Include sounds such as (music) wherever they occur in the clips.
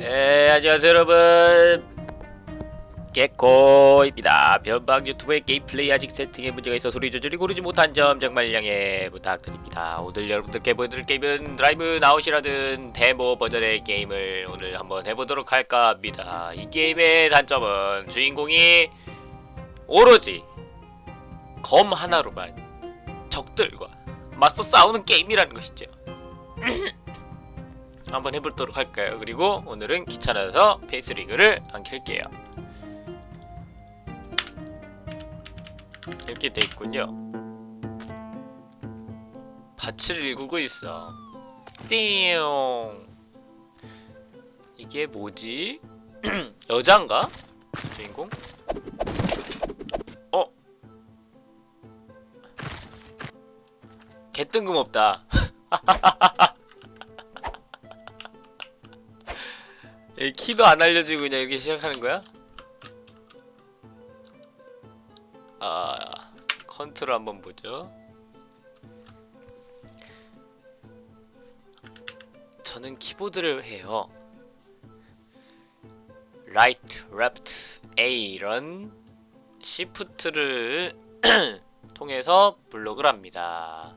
에, 안녕하세요 여러분. 개코입니다. 변방 유튜브의 게임 플레이 아직 세팅에 문제가 있어 소리 조절이 고르지 못한 점 정말 양해 부탁드립니다. 오늘 여러분들께 보여드릴 게임은 드라이브 나웃이라는 데모 버전의 게임을 오늘 한번 해보도록 할까 합니다. 이 게임의 단점은 주인공이 오로지 검 하나로만 적들과 맞서 싸우는 게임이라는 것이죠 (laughs) 한번 해보도록 할까요? 그리고 오늘은 귀찮아서 페이스리그를 안 켤게요. 이렇게 돼 있군요. 밭을 일구고 있어. 띠용. 이게 뭐지? (clears throat) 여잔가? 주인공? 어? 개 뜬금없다. (laughs) 키도 안 알려주고 그냥 이렇게 시작하는 거야? 아 컨트롤 한번 보죠. 저는 키보드를 해요. Right, left, A 이런 시프트를 (clears throat) 통해서 블록을 합니다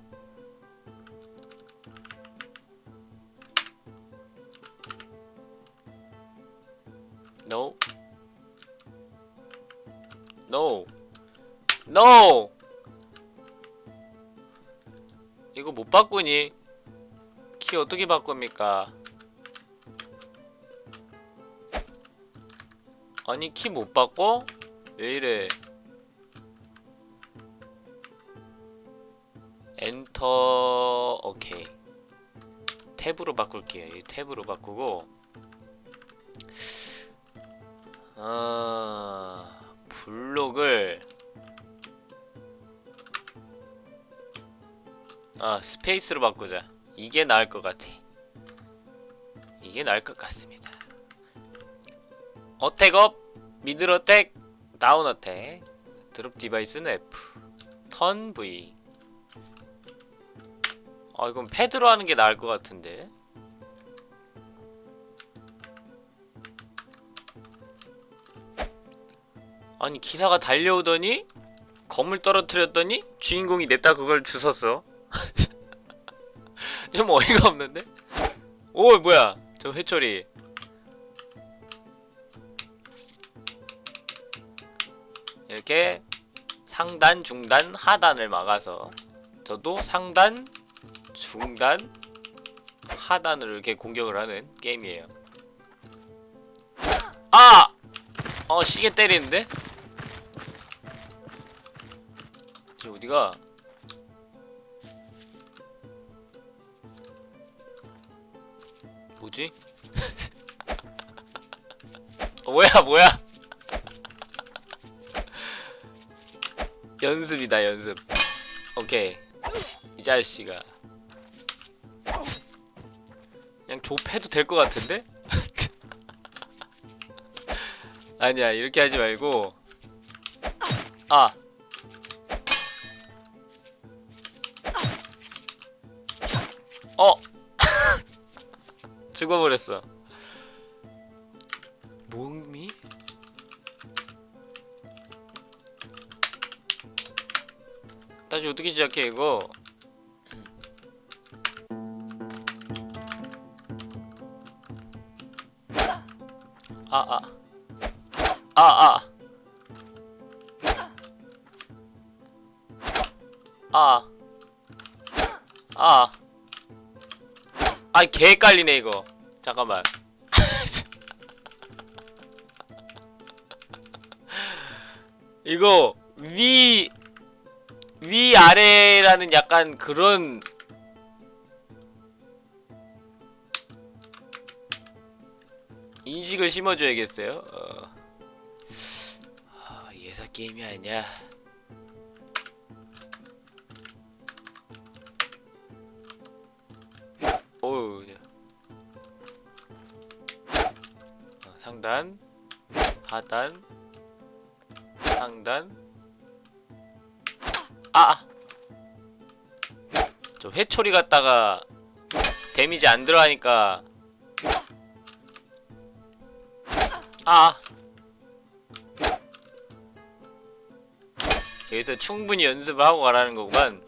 No. No. No. 이거 못 바꾸니? 키 어떻게 바꿉니까? 아니 키 못 바꿔? 왜 이래? 엔터 오케이 탭으로 바꿀게요 이 탭으로 바꾸고 아... 블록을. 아 스페이스로 바꾸자. 이게 나을 것 같아. 이게 나을 것 같습니다. 어택업 미들 어택 다운 어택. 드롭 디바이스는 F. 턴 V. 아 이건 패드로 하는 게 나을 것 같은데 아니 기사가 달려오더니 검을 떨어뜨렸더니 주인공이 냅다 그걸 주웠어 (laughs) 좀 어이가 없는데? 오 뭐야 저 회초리 이렇게 상단, 중단, 하단을 막아서 저도 상단, 중단, 하단을 이렇게 공격을 하는 게임이에요 아! 어 시계 때리는데? 저 어디가? 뭐지? (laughs) 어, 뭐야 뭐야? 연습이다 연습. 오케이 이 자식아. 그냥 좁해도 될 것 같은데? (laughs) 아니야 이렇게 하지 말고 아 어! (laughs) 죽어버렸어 몸이? 다시 어떻게 시작해 이거 아아 아아 아 아이 개 헷갈리네 이거. 잠깐만. (laughs) 이거 위 위아래라는 약간 그런 인식을 심어줘야겠어요? 어. 아, 예사 게임이 아니야 상단 하단 상단. 아! 저 회초리 갖다가 데미지 안 들어가니까. 아! 여기서 충분히 연습을 하고 가라는 거구만.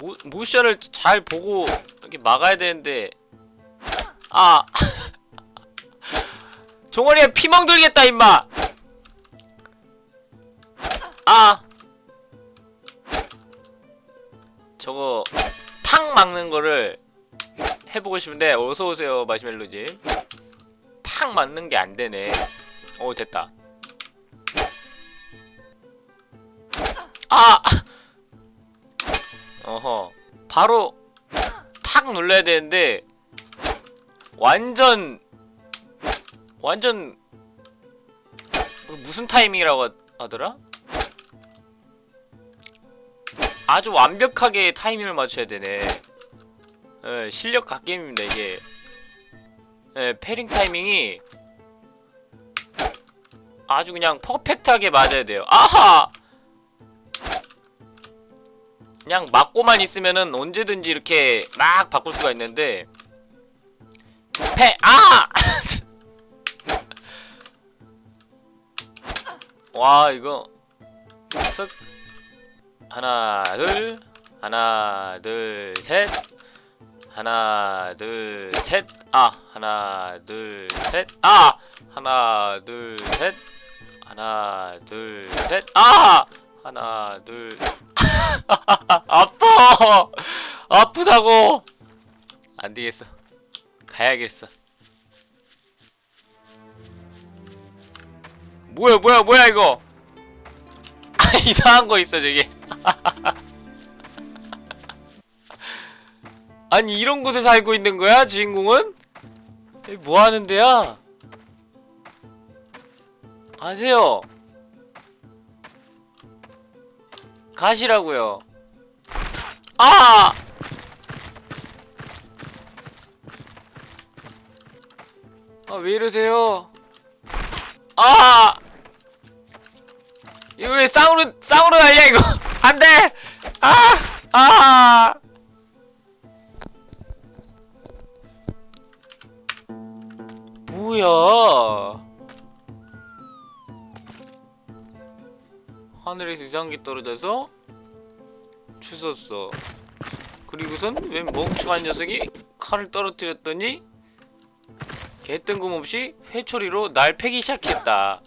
모, 모션을 잘 보고 이렇게 막아야 되는데. 아. (laughs) 종아리에 피멍 들겠다 임마. 아. 저거 탕 막는 거를 해보고 싶은데 어서오세요 마시멜로님. 탕 맞는 게 안 되네. 오 됐다. 아! (laughs) 어허. 바로 탁 눌러야 되는데 완전 완전 무슨 타이밍이라고 하- 하더라? 아주 완벽하게 타이밍을 맞춰야 되네 예, 실력 갓게임입니다 이게 예, 패링 타이밍이 아주 그냥 퍼펙트하게 맞아야 돼요 아하! 그냥 맞고만 있으면은 언제든지 이렇게 막 바꿀 수가 있는데. 패! 아! (laughs) 와 이거. 쓱. 하나 둘. 하나 둘 셋. 하나 둘 셋 아 하나 둘 셋 아! 하나 둘 셋. 하나 둘 셋 아! 하나 둘 (laughs) 아파. 아프다고. 안 되겠어. 가야겠어. 뭐야 뭐야 뭐야 이거? (laughs) 아 이상한 거 있어 저기. (laughs) 아니 이런 곳에 살고 있는 거야 주인공은? 뭐 하는 데야? 가세요 가시라고요 아! 아 왜 이러세요 아! 이거 왜 쌍으로 쌍으로 날려 이거 (laughs) 안 돼 아! 아! 뭐야 하늘에서 이상한 게 떨어져서 주웠어. 그리고선 웬 멍청한 녀석이 칼을 떨어뜨렸더니 개뜬금없이 회초리로 날 패기 시작했다.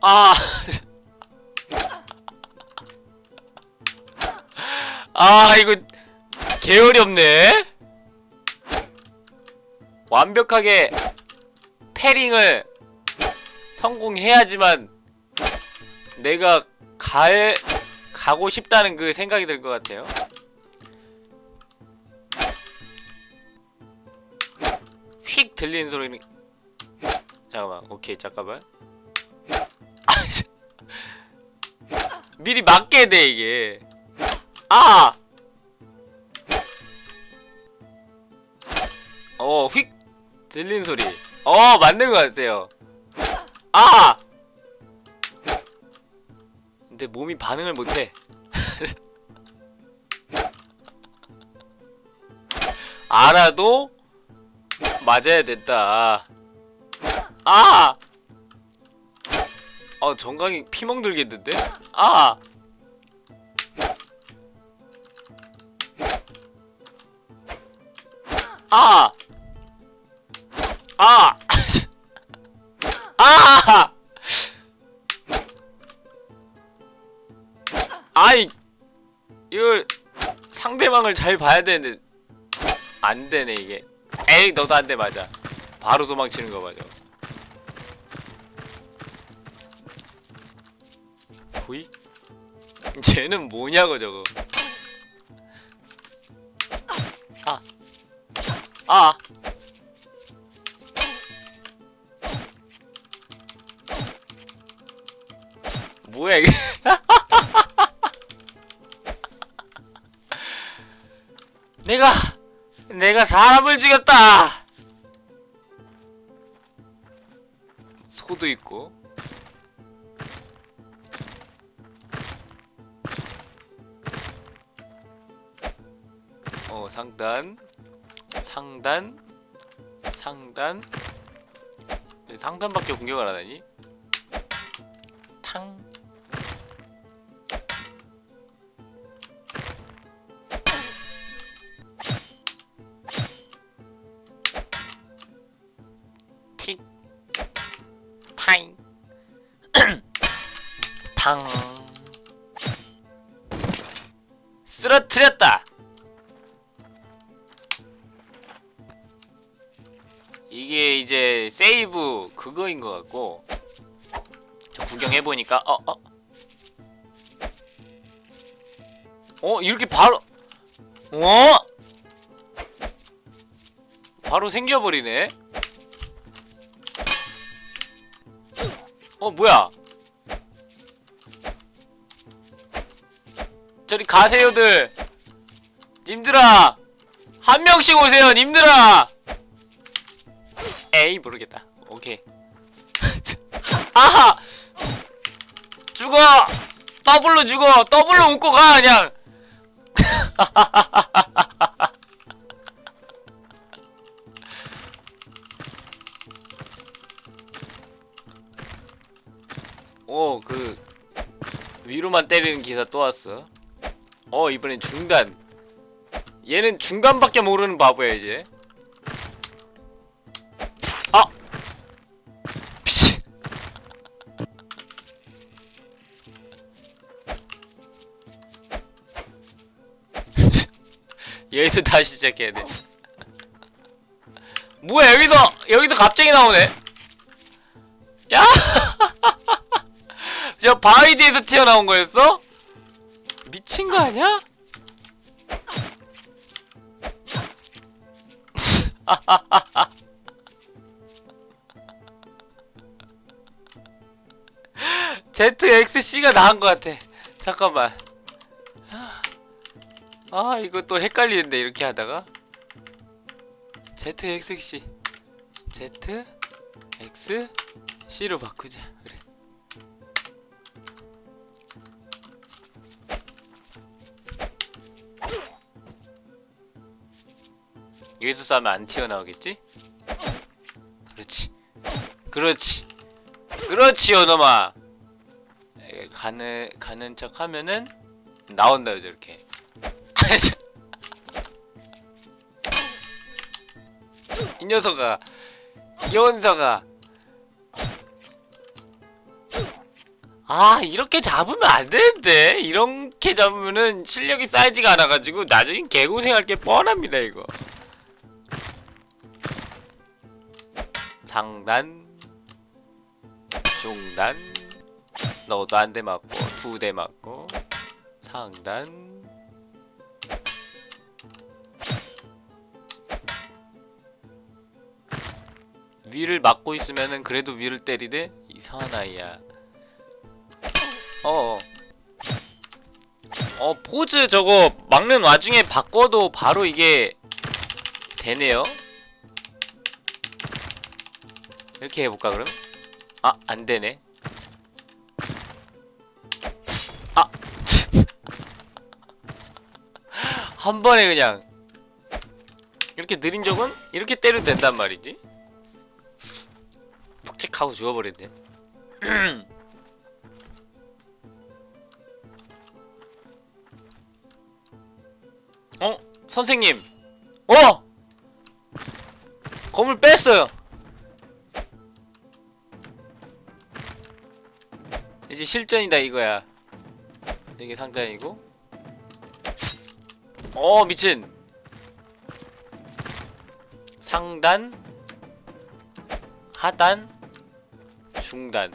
아! (laughs) 아, 이거 개어렵네. 완벽하게 패링을 성공해야지만 내가 갈 가고 싶다는 그 생각이 들 것 같아요. 휙 들리는 소리는 잠깐만 오케이 잠깐만 (laughs) 미리 맞게 돼 이게 아! 어, 휙 들린 소리. 어, 맞는 것 같아요. 아! 근데 몸이 반응을 못해. (laughs) 알아도 맞아야 된다. 아! 어, 정강이 피멍 들겠는데? 아! 아! 아! 아! 아이 이걸 상대방을 잘 봐야 되는데 안 되네 이게. 에이 너도 안 돼 맞아. 바로 도망치는 거 맞아. 보이? 쟤는 뭐냐고 저거. 아. 아. 뭐야 이게? (laughs) 내가 내가 사람을 죽였다. 소도 있고. 어 상단 상단 상단 왜 상단밖에 공격을 안 하니? 쓰러뜨렸다. 이게 이제 세이브 그거인 것 같고. 저 구경해보니까 어 어. 어 이렇게 바로 어? 바로 생겨버리네. 어 뭐야 저리 가세요들. 님들아 한 명씩 오세요 님들아. 에이 모르겠다. 오케이. (laughs) 아하! 죽어! 더블로 죽어! 더블로 웃고 가 그냥! (laughs) 오그 위로만 때리는 기사 또 왔어 어 이번엔 중단. 얘는 중간밖에 모르는 바보야 이제. 아! 미친. (laughs) 여기서 다시 시작해야 돼. (laughs) 뭐야 여기서 여기서 갑자기 나오네. 야! (laughs) 저 바위 뒤에서 튀어나온 거였어? 미친 거 아니야? (laughs) ZXC가 나은 것 같아. 잠깐만. 아, 이거 또 헷갈리는데, 이렇게 하다가. ZXC. ZXC로 바꾸자. 여기서 싸면 안 튀어나오겠지? 그렇지. 그렇지. 그렇지 요놈아. 에, 가는 가는 척 하면은 나온다 저렇게. (laughs) 이 녀석아. 연서가 아. 이렇게 잡으면 안 되는데. 이렇게 잡으면은 실력이 쌓이지가 않아가지고 나중에 개고생할 게 뻔합니다 이거 상단 중단 너도 한 대 맞고 두 대 맞고 상단. 위를 막고 있으면은 그래도 위를 때리대 이상한 아이야. 어어. 어 포즈 저거 막는 와중에 바꿔도 바로 이게 되네요 이렇게 해볼까 그럼? 아 안되네 아! (laughs) 한 번에 그냥 이렇게 느린 적은 이렇게 때려도 된단 말이지 묵직하고 죽어버렸네 (clears throat) 어? 선생님 어! 검을 뺐어요 이제 실전이다 이거야. 이게 상단이고. 어 미친. 상단 하단 중단.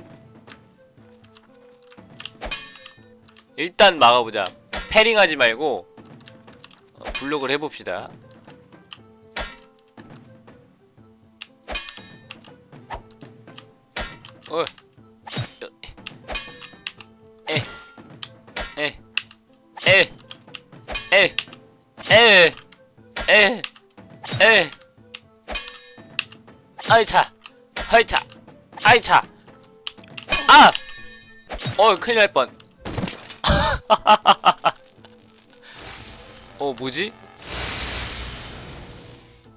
일단 막아보자. 패링하지 말고 어, 블록을 해봅시다 아이차, 아이차, 아이차, 아, 어, 큰일 날 뻔. (laughs) 어, 뭐지?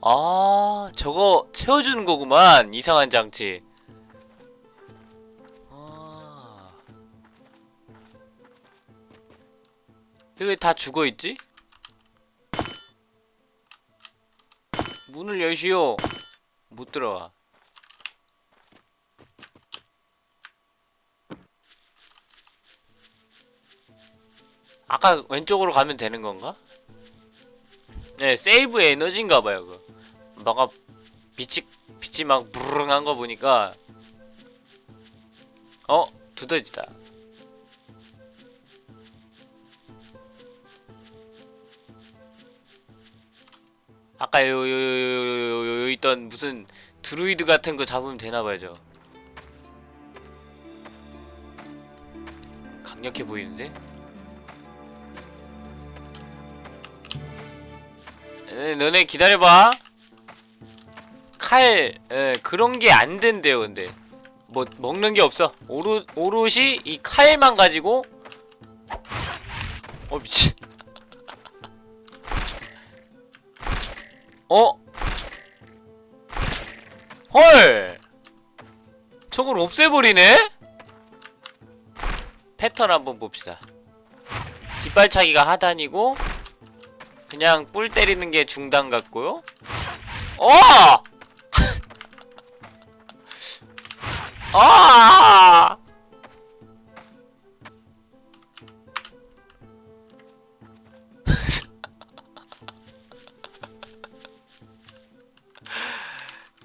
아 저거 채워주는 거구만 이상한 장치 아 왜 다 죽어있지? 문을 여시오 못 들어와 아까 왼쪽으로 가면 되는 건가? 네, 세이브 에너지인가 봐요, 그거. 뭔가 빛이 빛이 막 부르릉 한 거 보니까 어, 두더지다. 아까 요요 요 요 요 있던 무슨 드루이드 같은 거 잡으면 되나 봐요, 저. 강력해 보이는데? 에, 너네 기다려봐. 칼, 에, 그런 게 안 된대요, 근데. 뭐, 먹는 게 없어. 오로, 오롯이 이 칼만 가지고. 어, 미친. 어? 헐! 저걸 없애버리네? 패턴 한번 봅시다. 뒷발차기가 하단이고, 그냥 뿔 때리는 게 중단 같고요. 어! (laughs) 아!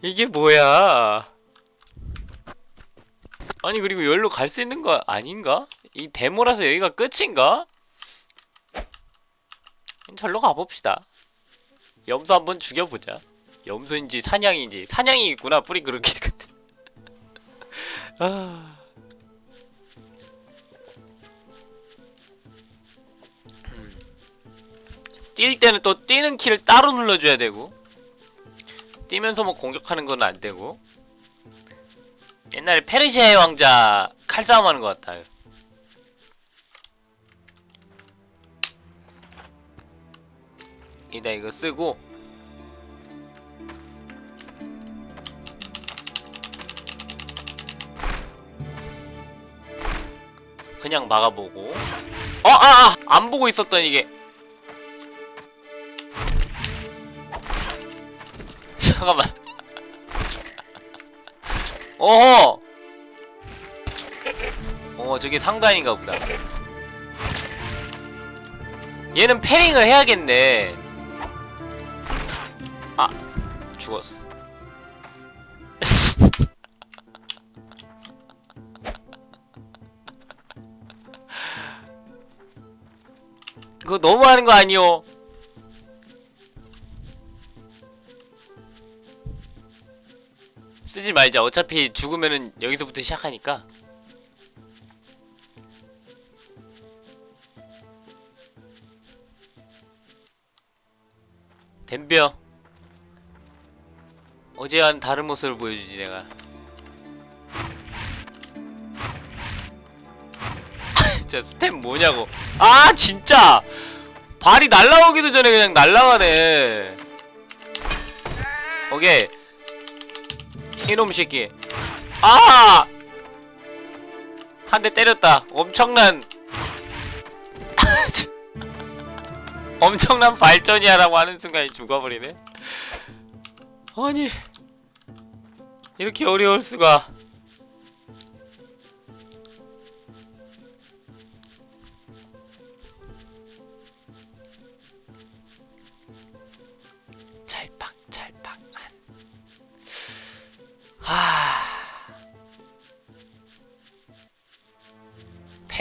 이게 뭐야? 아니 그리고 여기로 갈 수 있는 거 아닌가? 이 데모라서 여기가 끝인가? 절로 가봅시다. 염소 한번 죽여보자. 염소인지 사냥인지 사냥이 있구나 뿌리 그렇게. (laughs) 아. 음. 뛸 때는 또 뛰는 키를 따로 눌러줘야 되고 뛰면서 뭐 공격하는 건 안 되고 옛날에 페르시아의 왕자 칼싸움 하는 것 같아요. 이다 이거 쓰고 그냥 막아보고 어! 아! 아! 안 보고 있었던 이게 잠깐만. (laughs) 어허! 어 저게 상단인가 보다. 얘는 패링을 해야겠네. 아 죽었어. (laughs) 그거 너무하는 거 아니오 쓰지 말자. 어차피 죽으면은 여기서부터 시작하니까. 댐벼. 어제와는 다른 모습을 보여주지 내가. (laughs) 진짜 스텝 뭐냐고. 아 진짜! 발이 날라오기도 전에 그냥 날라가네. 오케이 이놈 새끼 아! 한 대 때렸다. 엄청난 (laughs) 엄청난 발전이야 라고 하는 순간에 죽어버리네. 아니 이렇게 어려울 수가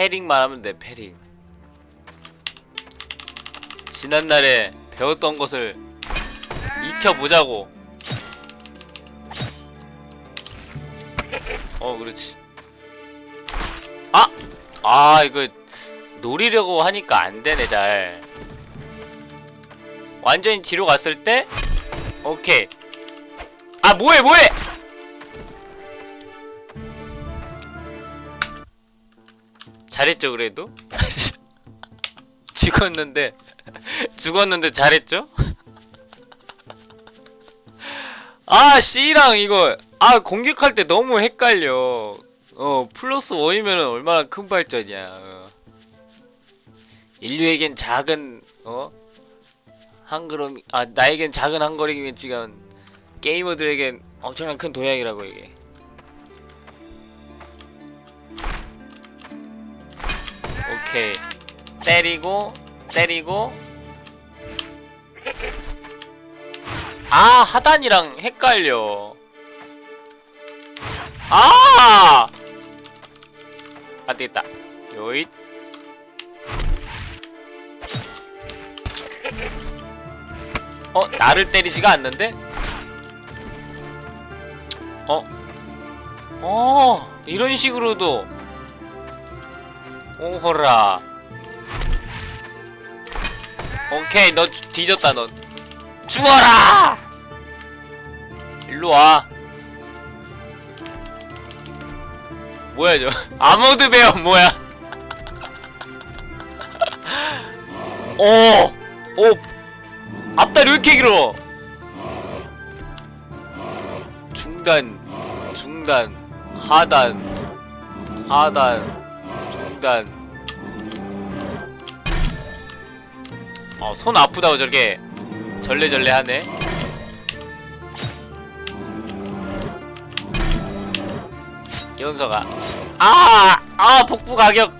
패링만 하면 돼 패링. 지난날에 배웠던 것을 익혀보자고. 어 그렇지. 아! 아 이거 노리려고 하니까 안되네 잘. 완전히 뒤로 갔을 때? 오케이. 아 뭐해 뭐해 잘했죠 그래도? (laughs) 죽었는데 (laughs) 죽었는데 잘했죠? (laughs) 아 C랑 이거 아 공격할 때 너무 헷갈려. 어 플러스 원이면은 얼마나 큰 발전이야. 어. 인류에겐 작은 어? 한 걸음 아 나에겐 작은 한 걸음이지만 게이머들에겐 엄청난 큰 도약이라고 이게 오케이 때리고 때리고 아 하단이랑 헷갈려 아 안되겠다 요잇 어? 나를 때리지가 않는데? 어? 어 이런 식으로도 오호라. 오케이 너 주- 뒤졌다 넌. 죽어라! 일로와. 뭐야 저. (laughs) 아모드 베어 뭐야. 오! (laughs) 오! 앞다리 왜 이렇게 길어? 중단 중단 하단 하단 중단 어, 손 아프다고 저렇게 절레절레 하네. 연서가 아! 아! 복부 가격!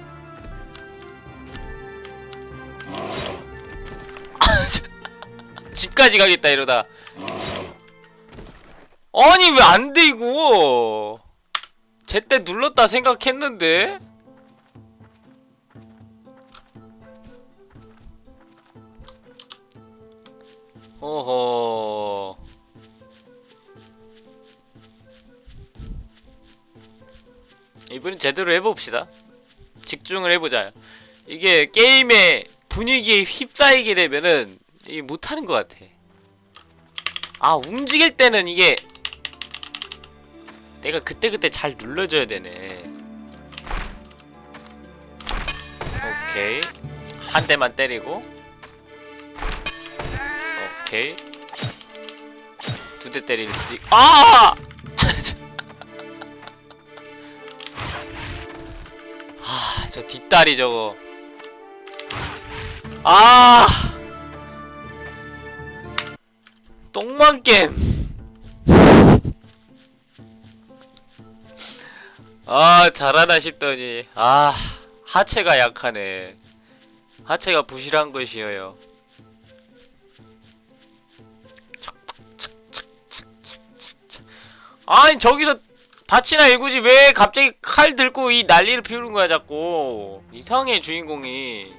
(laughs) 집까지 가겠다 이러다 아니 왜 안돼 이거 제때 눌렀다 생각했는데 어허. 이번엔 제대로 해봅시다. 집중을 해보자. 이게 게임의 분위기에 휩싸이게 되면은 이게 못하는 것 같아. 아 움직일 때는 이게 내가 그때그때 잘 눌러줘야 되네. 오케이. 한 대만 때리고 오케이 두 대 때릴 수도 있... 아! (laughs) 아, 저 뒷다리 저거. 아! 똥만 게임. (laughs) 아, 잘하나 싶더니 아, 하체가 약하네. 하체가 부실한 것이어요. 아니 저기서 밭이나 일구지 왜 갑자기 칼 들고 이 난리를 피우는 거야 자꾸. 이상해 주인공이.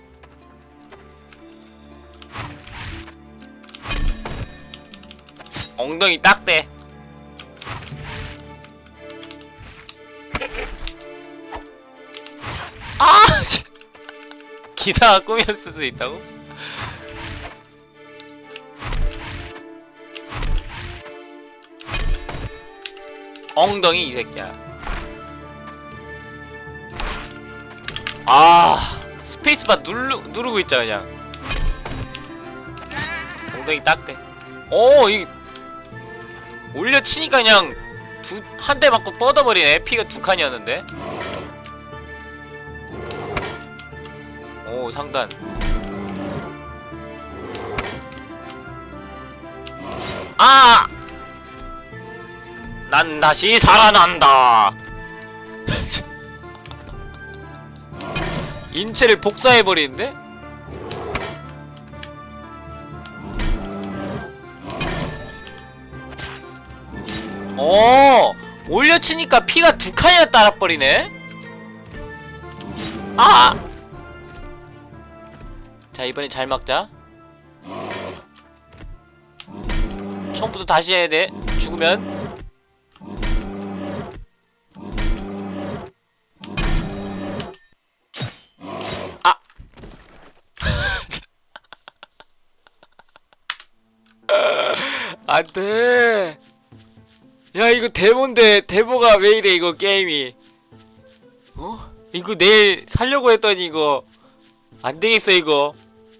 엉덩이 딱대. 아 진- (laughs) 기사가 꿈이었을 수도 있다고? 엉덩이 이 새끼야. 아 스페이스바 누르, 누르고 있자 그냥. 엉덩이 딱대. 오이 올려치니까 그냥 두 한 대 맞고 뻗어버리네. 피가 두 칸이었는데. 오 상단. 아! 난 다시 살아난다. (laughs) 인체를 복사해 버리는데? 어 올려치니까 피가 두 칸이나 따라버리네. 아! 자 이번엔 잘 막자. 처음부터 다시 해야 돼. 죽으면. 안 돼! 야, 이거 데모인데, 데모가 왜 이래, 이거, 게임이. 어? 이거 내일 살려고 했더니, 이거. 안 되겠어, 이거.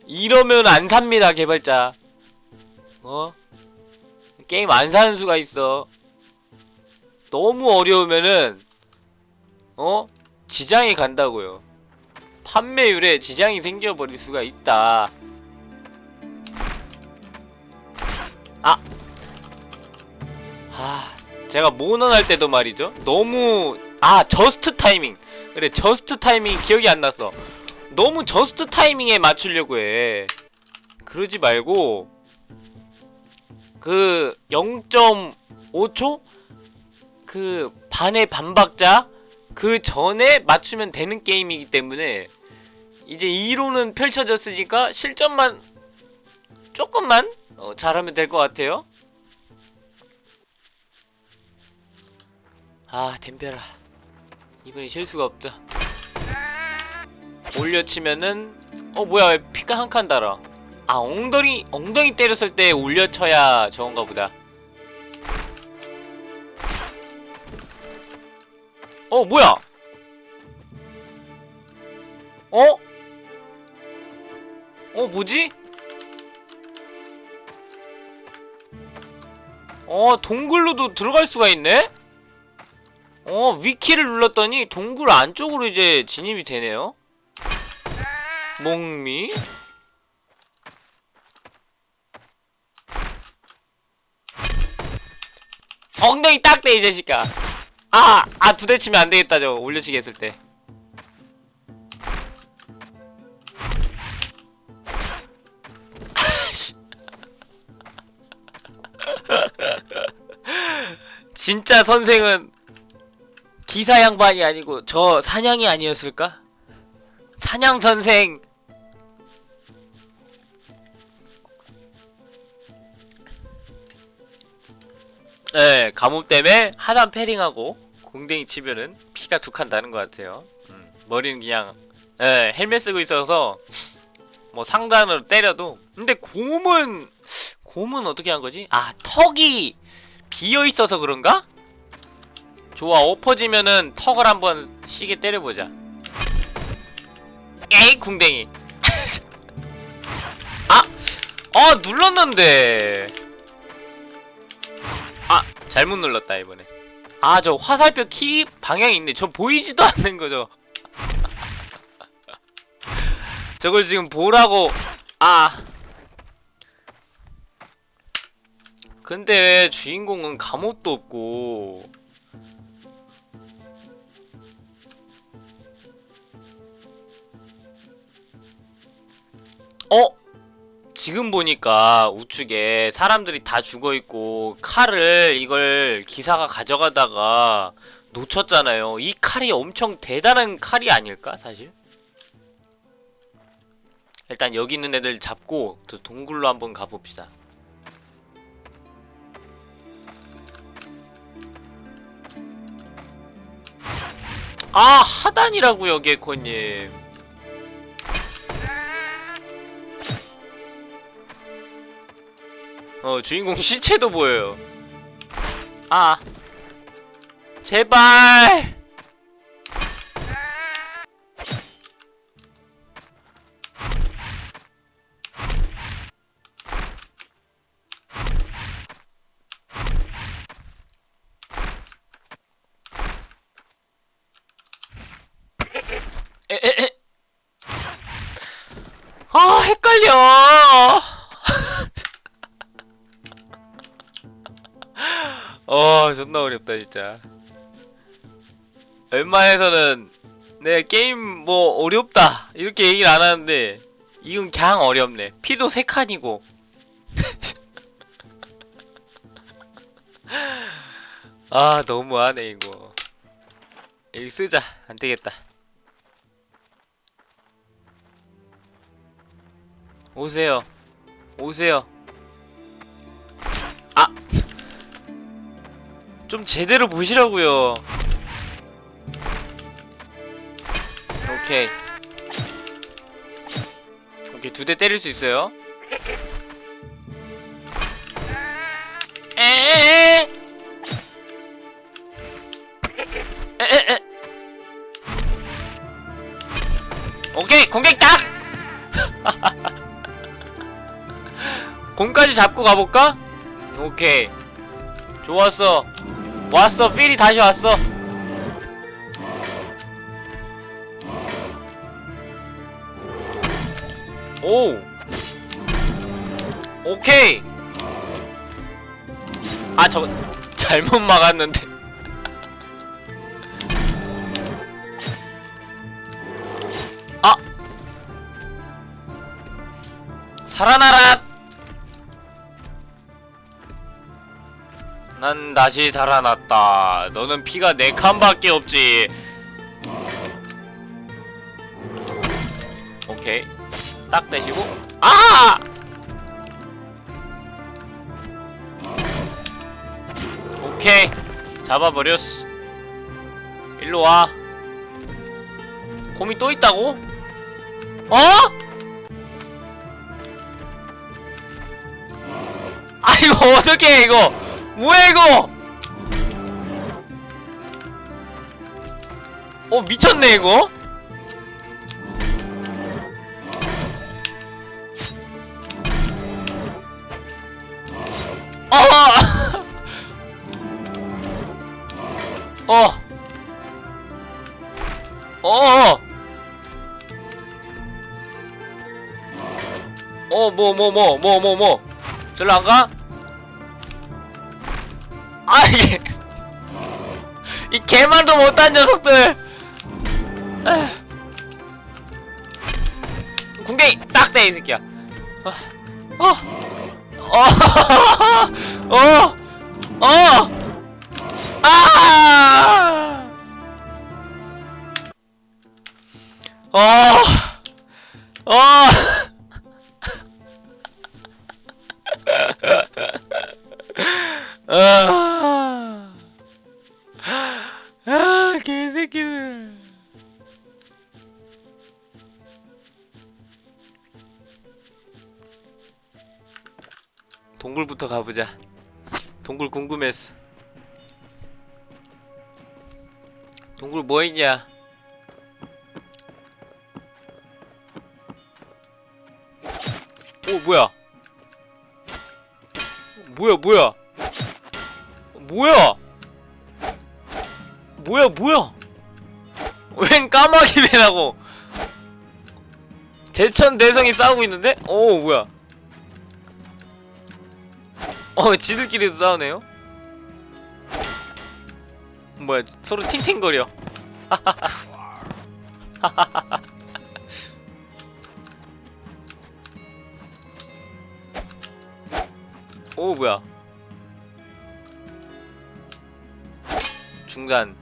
이러면 안 삽니다, 개발자. 어? 게임 안 사는 수가 있어 너무 어려우면은 어? 지장이 간다고요 판매율에 지장이 생겨버릴 수가 있다 아! 아 제가 몬헌 할 때도 말이죠. 너무 아 just 타이밍 그래 just 타이밍 기억이 안 났어 너무 just 타이밍에 맞추려고 해. 그러지 말고 그 0.5초? 그 반의 반박자? 그 전에 맞추면 되는 게임이기 때문에 이제 이론은 펼쳐졌으니까 실전만 조금만 어, 잘하면 될 것 같아요. 아 댐벼라 이번에 실수가 없다. 올려치면은 어 뭐야 왜 피가 한 칸 달아? 아 엉덩이 엉덩이 때렸을 때 올려쳐야 저건가 보다. 어 뭐야? 어? 어 뭐지? 어 동굴로도 들어갈 수가 있네? 어 위키를 눌렀더니 동굴 안쪽으로 이제 진입이 되네요 목미 엉덩이 딱대 이 자식아 아! 아 두 대 치면 안 되겠다 저거 올려치기 했을 때 진짜 선생은 기사 양반이 아니고 저 사냥이 아니었을까? 사냥 선생 네, 가뭄 때문에 하단 패링하고 공댕이 치면은 피가 두 칸 나는 것 같아요. 음, 머리는 그냥 예, 헬멧 쓰고 있어서 뭐 상단으로 때려도 근데 곰은 곰은 어떻게 한 거지? 아 턱이 비어 있어서 그런가? 좋아 엎어지면은 턱을 한번 시게 때려보자. 에이 궁댕이. (laughs) 아, 어 눌렀는데. 아 잘못 눌렀다 이번에. 아 저 화살표 키 방향이 있네. 저 보이지도 않는 거죠. (laughs) 저걸 지금 보라고 아 근데 주인공은 감옥도 없고 어? 지금 보니까 우측에 사람들이 다 죽어있고 칼을 이걸 기사가 가져가다가 놓쳤잖아요 이 칼이 엄청 대단한 칼이 아닐까 사실? 일단 여기 있는 애들 잡고 저 동굴로 한번 가봅시다 아 하단이라고요 개코님. 어 주인공 시체도 보여요. 아 제발 존나 어렵다 진짜. 웬만해서는 네 게임 뭐 어렵다 이렇게 얘기를 안 하는데 이건 그냥 어렵네. 피도 세 칸이고. (laughs) 아 너무하네 이거. 여기 쓰자. 안되겠다. 오세요. 오세요 좀 제대로 보시라고요. 오케이. 오케이 두 대 때릴 수 있어요. 에에에. 오케이 공격 딱 (laughs) 공까지 잡고 가볼까? 오케이. 좋았어 왔어 필이 다시 왔어. 오. 오케이. 아 저거 (laughs) 잘못 막았는데. (laughs) 아. 살아나라 난 다시 살아났다. 너는 피가 네 칸밖에 없지. 오케이. 딱 대시고. 아! 오케이. 잡아버렸어 일로 와. 곰이 또 있다고? 어? 아 이거 (laughs) 어떡해 이거 뭐야 이거 어 미쳤네 이거 (laughs) 어! 어! 어! 어, 뭐, 뭐, 뭐, 뭐, 뭐, 뭐. 절로 안 가? 아, 이게. 이 개만도 못한 녀석들! 에휴. 궁뎅이! 딱 돼, 이 새끼야. 어, 어, 어, 어, 어! 아! 어! 어! (laughs) 아! 아, 개새끼들. 동굴부터 가보자. 동굴 궁금했어. 동굴 뭐 있냐? 오 뭐야? 뭐야 뭐야? 뭐야? 뭐야 뭐야? 웬 까마귀 배라고? 제천 대성이 싸우고 있는데? 오 뭐야? 어 지들끼리도 싸우네요? 뭐야 서로 팅팅거려 (laughs) 오 뭐야 중단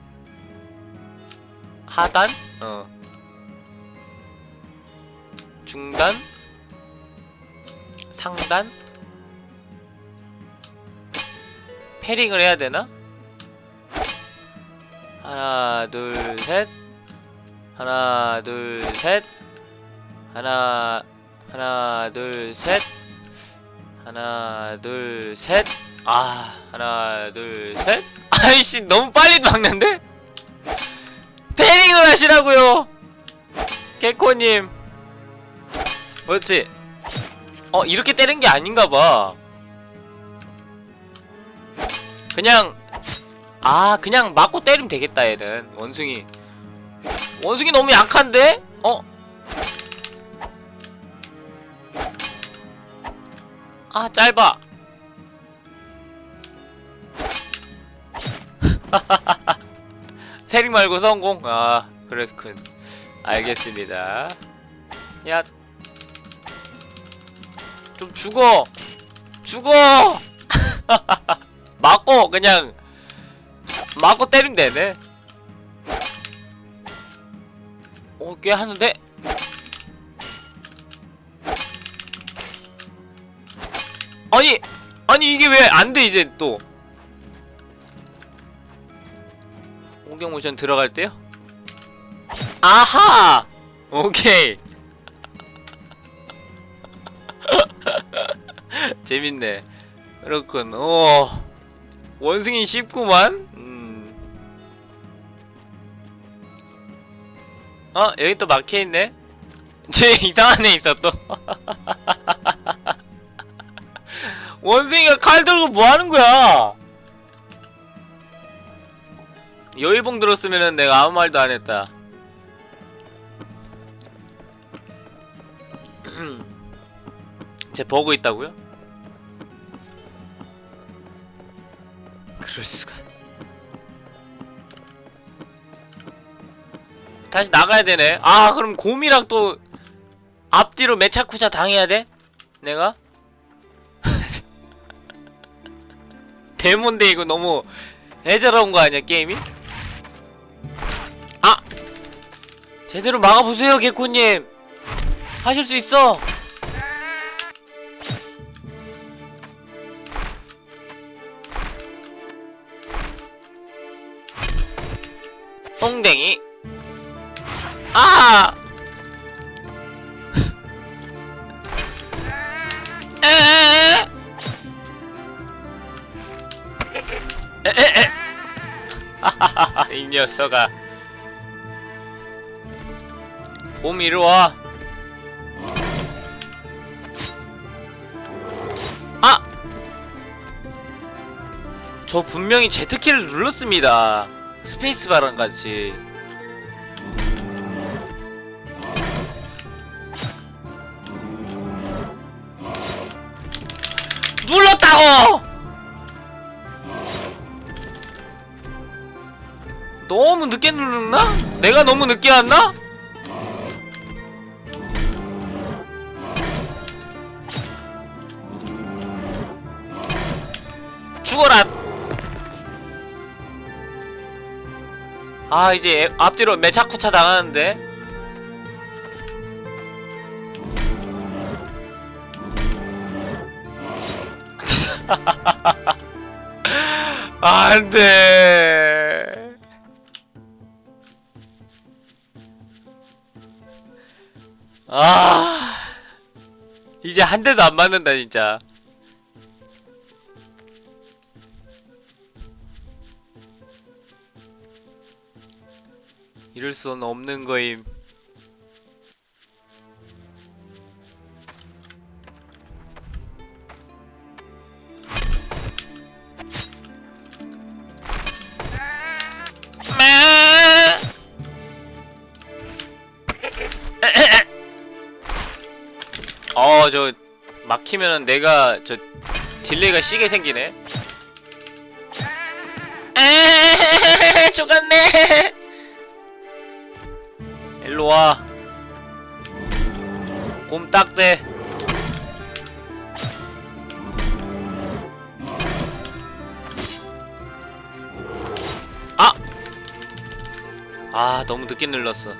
하단? 어. 중단 상단? 패링을 해야 되나? 하나 둘 셋. 하나 둘 셋. 하나 하나 둘 셋. 하나 둘 셋. 아 하나 둘셋 아이씨 너무 빨리 막는데? 패링을 하시라고요. 개코님. 그렇지? 어 이렇게 때린 게 아닌가봐. 그냥 아 그냥 맞고 때리면 되겠다 얘는. 원숭이. 원숭이 너무 약한데? 어? 아 짧아 (laughs) 패링 말고 성공? 아 그렇군. 알겠습니다. 야. 좀 죽어. 죽어! (laughs) 맞고 그냥. 맞고 때리면 되네. 어, 꽤 하는데? 아니! 아니 이게 왜 안 돼 이제 또 옹경 모션 들어갈 때요? 아하! 오케이 (laughs) 재밌네 그렇군 오 원숭이 쉽구만 음. 어? 여기 또 막혀있네? 쟤 (laughs) 이상한 애 있어 또 (laughs) 원숭이가 칼 들고 뭐 하는 거야 여의봉 들었으면은 내가 아무 말도 안 했다. (clears throat) 쟤 보고 있다고요? 그럴 수가. 다시 나가야 되네. 아, 그럼 곰이랑 또 앞뒤로 매차쿠차 당해야 돼? 내가? (laughs) 데몬데 이거 너무 애절한 거 아니야 게임이? 제대로 막아보세요 개코님. 하실 수 있어. 엉댕이. 아! (laughs) 에에에? (laughs) 이 녀석아 곰 이리 와 아! 저 분명히 Z키를 눌렀습니다 스페이스바랑 같이 눌렀다고! 너무 늦게 눌렀나? 내가 너무 늦게 왔나? 죽어라! 아 이제 애- 앞뒤로 매차쿠차 당하는데? (laughs) 안돼. 아 이제 한 대도 안 맞는다 진짜 이럴 수는 없는 거임 어, 저 막히면은 내가 저 딜레이가 시게 생기네. 에 죽었네. 일로 와. 곰딱대. 아! 아, 너무 늦게 눌렀어.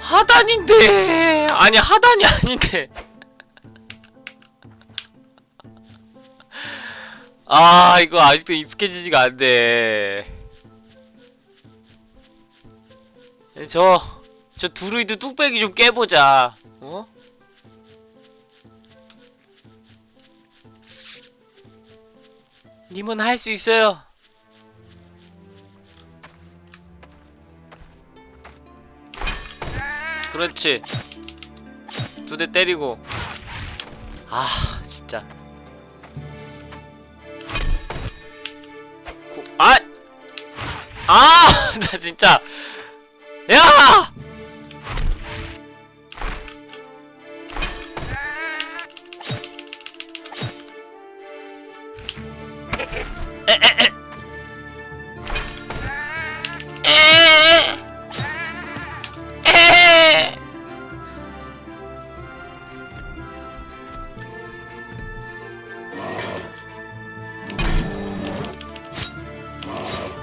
하단인데 아니 하단이 아닌데 (laughs) 아 이거 아직도 익숙해지지가 않네 저, 저 두루이드 뚝배기 좀 깨보자 어? 님은 할 수 있어요 그렇지 두 대 때리고 아 진짜 고, 아! 아! (laughs) 나 진짜 야!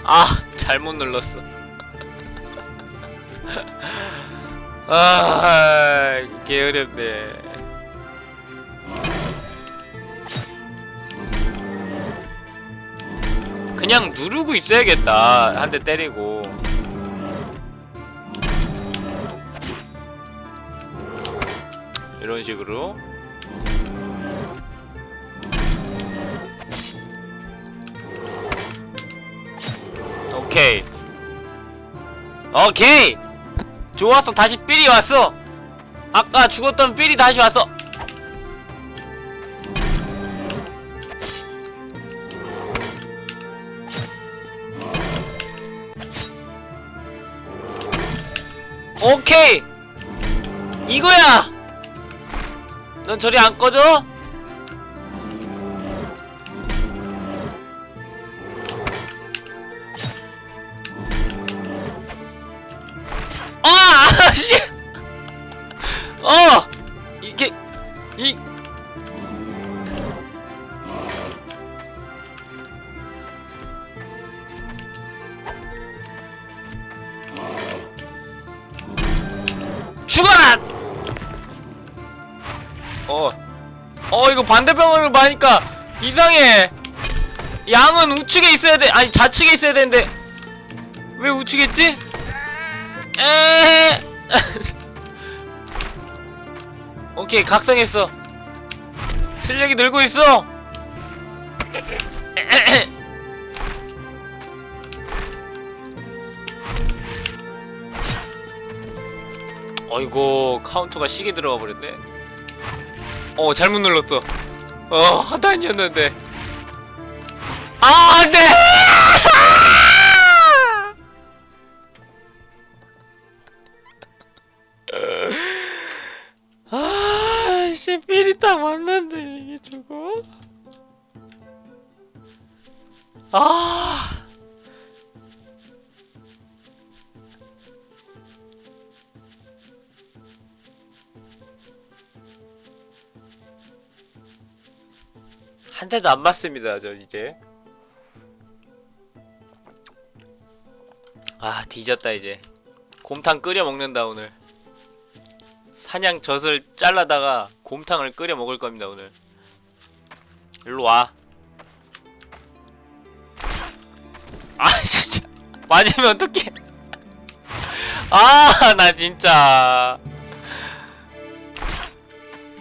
아 잘못 눌렀어 아 게으렵네. 그냥 누르고 있어야겠다. 한 대 때리고. 이런 식으로. 오케이. 오케이 좋았어. 다시 삘이 왔어. 아까 죽었던 삘이 다시 왔어. 오케이. 이거야. 넌 저리 안 꺼져? 씨 (laughs) 어 이게 이 죽어라! 어. 어, 이거 반대방향으로 가니까 이상해. 양은 우측에 있어야 돼. 아니, 좌측에 있어야 되는데. 왜 우측에 있지? 에. (laughs) 오케이, 각성했어. 실력이 늘고 있어. (coughs) 어이구 카운터가 시계 들어가 버렸네 어 잘못 눌렀어 어 하단이었는데 아 안돼 (laughs) 아씨 삘이 딱 맞는데 이게 저거 아 한 대도 안 맞습니다, 저 이제. 아, 뒤졌다 이제. 곰탕 끓여 먹는다 오늘. 사냥 젖을 잘라다가 곰탕을 끓여 먹을 겁니다 오늘. 일로 와. 아, (laughs) 진짜. 맞으면 어떡해. (laughs) 아, 나 진짜.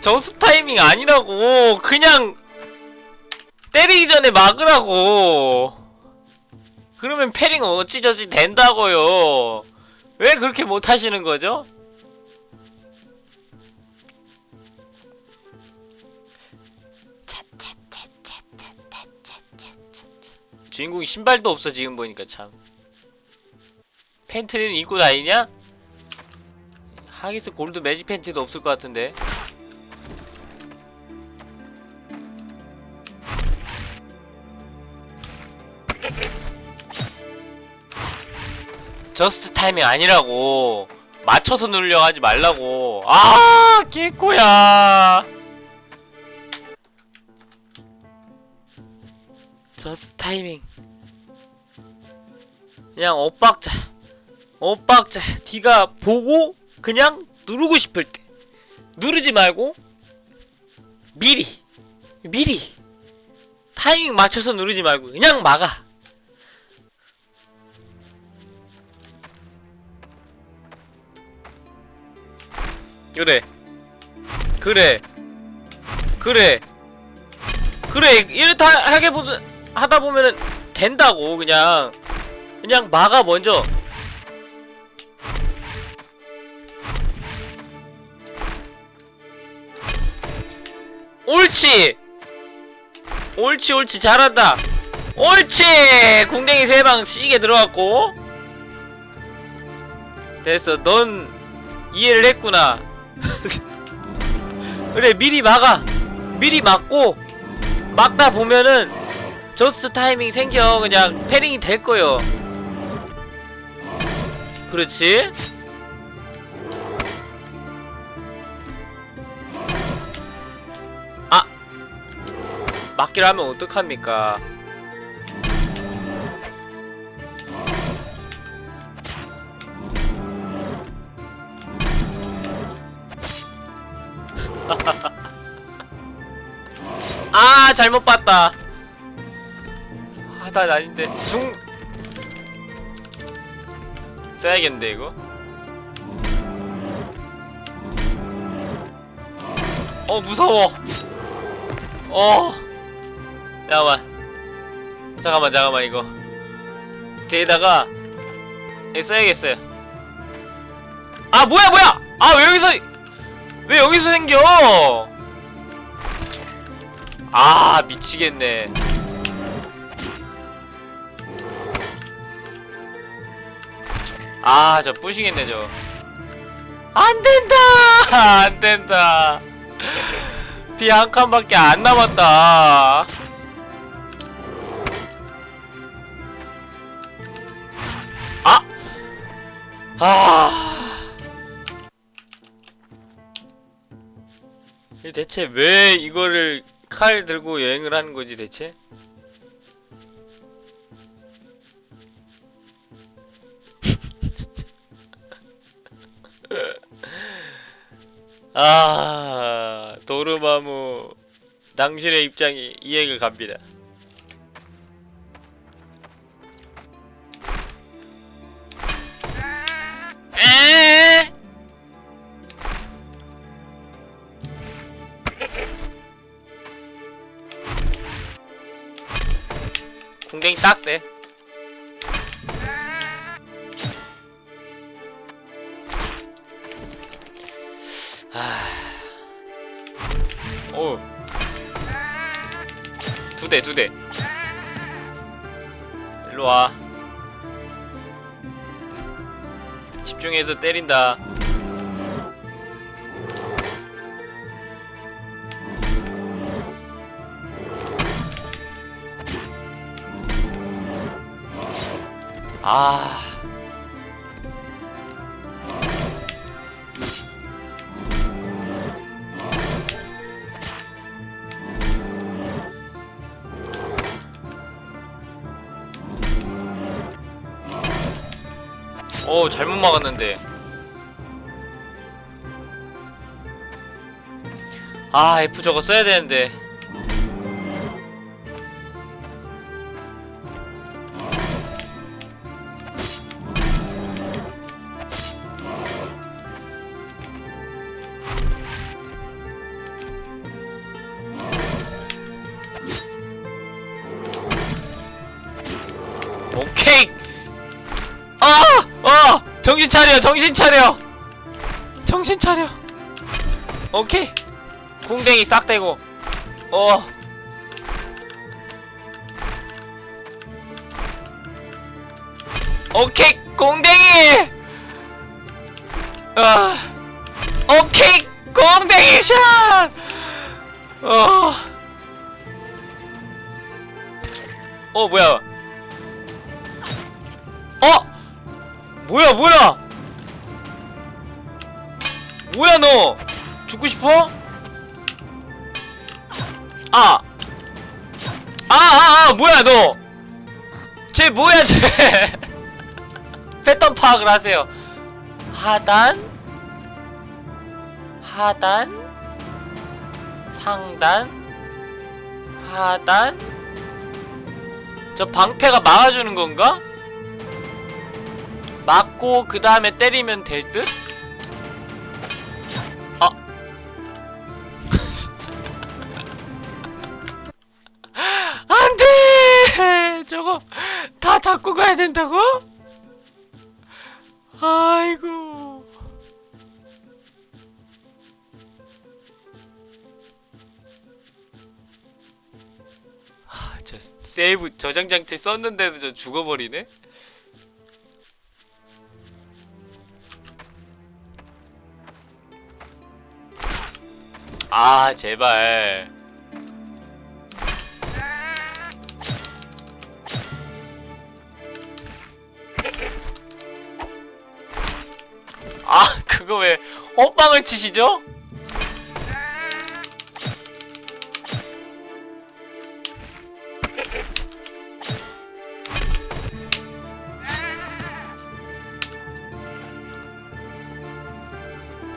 저스 타이밍 아니라고. 그냥 때리기 전에 막으라고 그러면 패링 어찌저찌 된다고요 왜 그렇게 못하시는 거죠? 주인공이 신발도 없어 지금 보니까 참. 팬티는 입고 다니냐? 하기스 골드 매직 팬티도 없을 것 같은데. just 타이밍 아니라고. 맞춰서 누르려 하지 말라고. 아 개코야 just 타이밍. 그냥 엇박자. 엇박자. 네가 보고 그냥 누르고 싶을 때. 누르지 말고 미리 미리 타이밍 맞춰서 누르지 말고 그냥 막아. 그래. 그래. 그래. 그래. 이렇다 하게 보 하다 보면은 된다고 그냥. 그냥 막아 먼저. 옳지! 옳지 옳지 잘한다. 옳지! 궁뎅이 세 방 시게 들어갔고. 됐어 넌 이해를 했구나. (laughs) 그래 미리 막아. 미리 막고. 막다 보면은 저스트 타이밍 생겨. 그냥 패링이 될 거요. 그렇지? 아! 막기를 하면 어떡합니까? (laughs) 아 잘못 봤다 하단 아닌데. 중. 써야겠는데 이거? 어 무서워. 어. 잠깐만. 잠깐만 잠깐만 이거. 뒤에다가 써야겠어요. 아 뭐야 뭐야! 아 왜 여기서 왜 여기서 생겨? 아 미치겠네 아 저 뿌시겠네 저 안 된다 (laughs) 안 된다 비 한 칸밖에 안 남았다 아! 아! 이 대체 왜 이거를 칼 들고 여행을 하는 거지 대체? (laughs) 아 도르마무 당신의 입장이 이해가 갑니다. 에 궁뎅이 딱 돼. 오. 두 대, 두 대. 일로 와. 집중해서 때린다. 아. 오 잘못 막았는데. 아 F 저거 써야 되는데 정신 차려! 정신 차려! 오케이! 궁뎅이 싹 대고 어 오케이! 궁뎅이! 아 오케이! 궁뎅이 샷! 어 어, 뭐야? 어? 뭐야 뭐야 뭐야 너 죽고 싶어? 아! 아, 아, 아, 뭐야, 너! 쟤 뭐야, 쟤! (laughs) 패턴 파악을 하세요. 하단? 하단? 상단? 하단? 저 방패가 막아주는 건가? 맞고 그 다음에 때리면 될 듯? 다 잡고 가야 된다고? 아이고 아, 저 세이브 저장 장치 썼는데도 저 죽어버리네? 아 제발 아 그거 왜 헛방을 치시죠?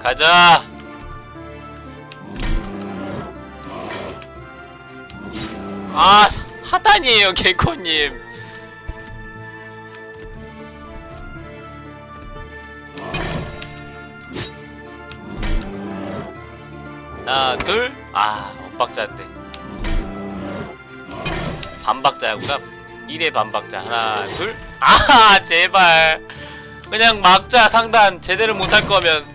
가자 아 하단이에요 개코님 둘아 엇박자인데 반박자구나. 1의 반박자. 하나 둘 아 제발. 그냥 막자. 상단 제대로 못할 거면.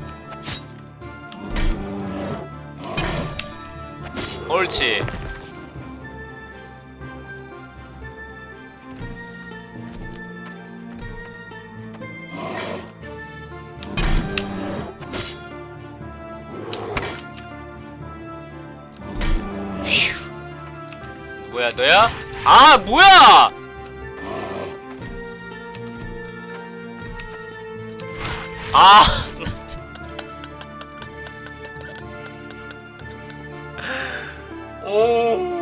옳지 아 뭐야! 아 (laughs) 오.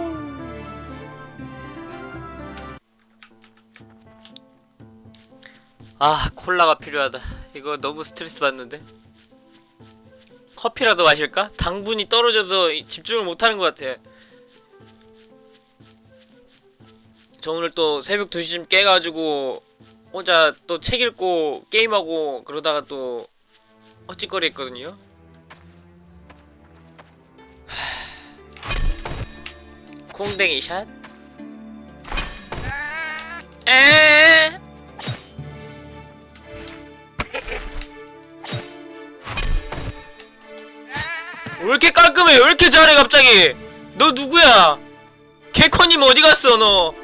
아 콜라가 필요하다 이거 너무 스트레스 받는데 커피라도 마실까? 당분이 떨어져서 이- 집중을 못하는 것 같아 저 오늘 또 새벽 2시쯤 깨가지고 혼자 또 책 읽고 게임하고 그러다가 또 헛짓거리 했거든요 하... 콩댕이 샷에왜 이렇게 깔끔해? 왜 이렇게 잘해 갑자기? 너 누구야? 개커님 어디 갔어 너?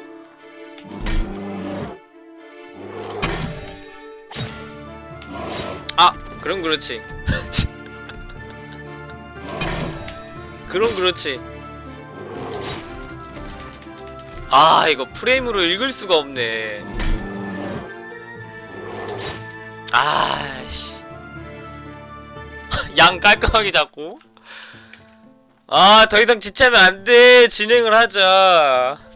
그럼 그렇지. 그럼 그렇지. 아 이거 프레임으로 읽을 수가 없네. 아씨. (laughs) 양 깔끔하게 잡고. 아, 더 이상 지체하면 안 돼. 진행을 하자.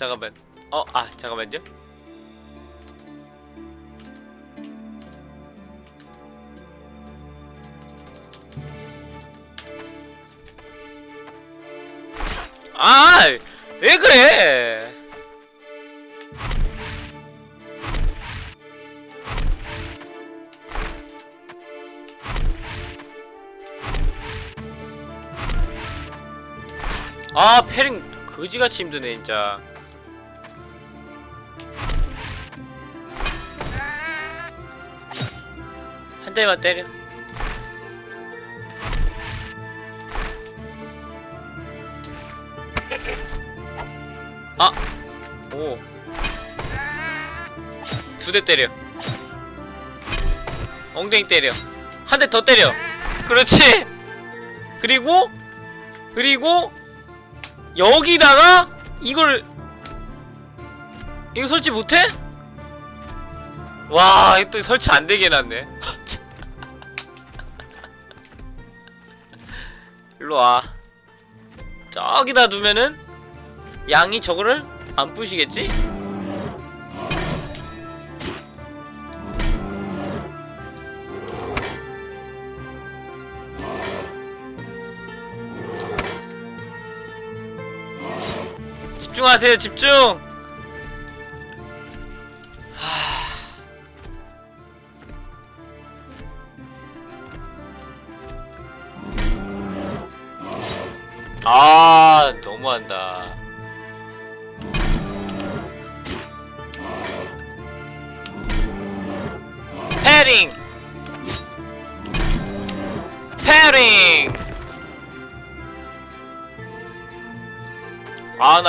잠깐만. 어, 아, 잠깐만요. 아, 왜 그래? 아, 패링 거지같이 힘드네, 진짜. 한 대만 때려. 아! 오. 두 대 때려. 엉덩이 때려. 한 대 더 때려. 그렇지! 그리고, 그리고, 여기다가, 이걸, 이거 설치 못해? 와, 또 설치 안 되게 해놨네. (laughs) 일로 와. 저기다 두면은, 양이 저거를 안 부시겠지? 집중하세요 집중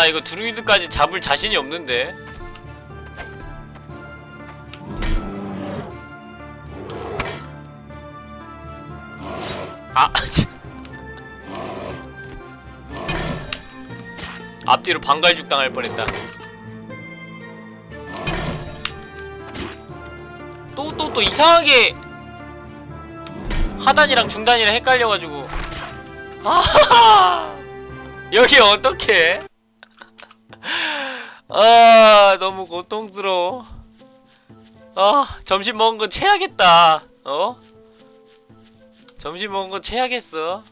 나 이거 드루이드까지 잡을 자신이 없는데. 아 (laughs) 앞뒤로 방갈죽 당할 뻔했다. 또 또 또 이상하게 하단이랑 중단이랑 헷갈려가지고. (laughs) 아하하 여기 어떡해 아 너무 고통스러워. 아 점심 먹은 거 체하겠다. 어? 점심 먹은 거 체하겠어.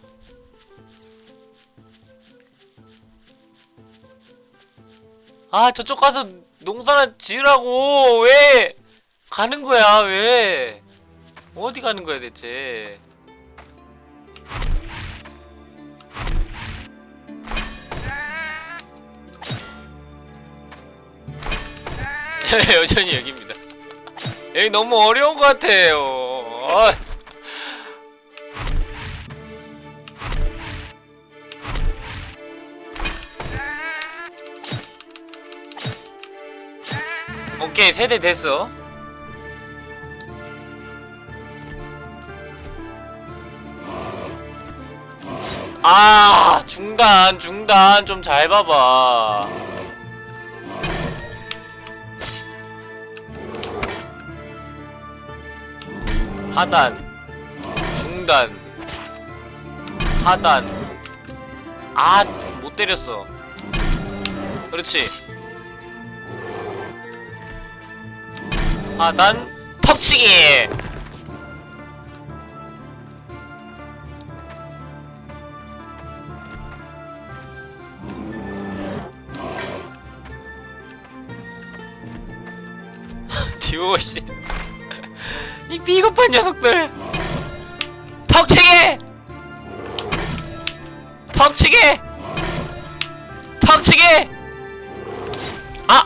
아 저쪽 가서 농사나 지으라고. 왜? 가는 거야 왜? 어디 가는 거야 대체 (laughs) 여전히 여기입니다. 여기 너무 어려운 것 같아요. 어. 오케이 세대 됐어. 아 중단 중단. 좀 잘 봐봐. 하단 중단 하단 아 못 때렸어. 그렇지. 하단 턱치기! (laughs) 듀오씨 이 비겁한 녀석들. 턱치기 턱치기 턱치기 아!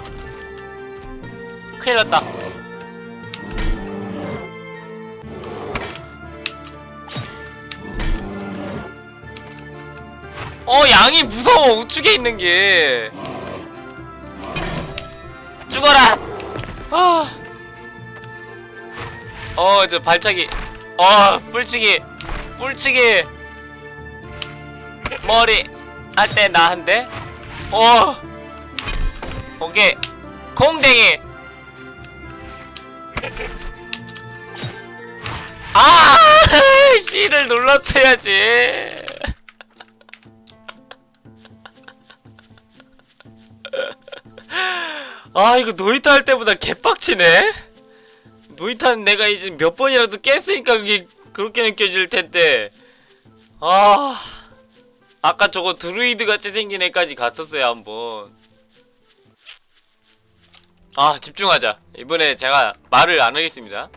큰일 났다. 어 양이 무서워. 우측에 있는 게. 죽어라! 아. 어, 저 발차기. 어, 뿔치기. 뿔치기. 머리. 할때나한 대. 어. 오케이. 콩댕이. (laughs) 아! (laughs) C를 눌렀어야지. (laughs) 아, 이거 노이타 할 때보다 개빡치네? 노이타는 내가 이제 몇 번이라도 깼으니까 그게 그렇게 느껴질 텐데. 아 아까 저거 드루이드 같이 생긴 애까지 갔었어요 한번. 아 집중하자. 이번에 제가 말을 안 하겠습니다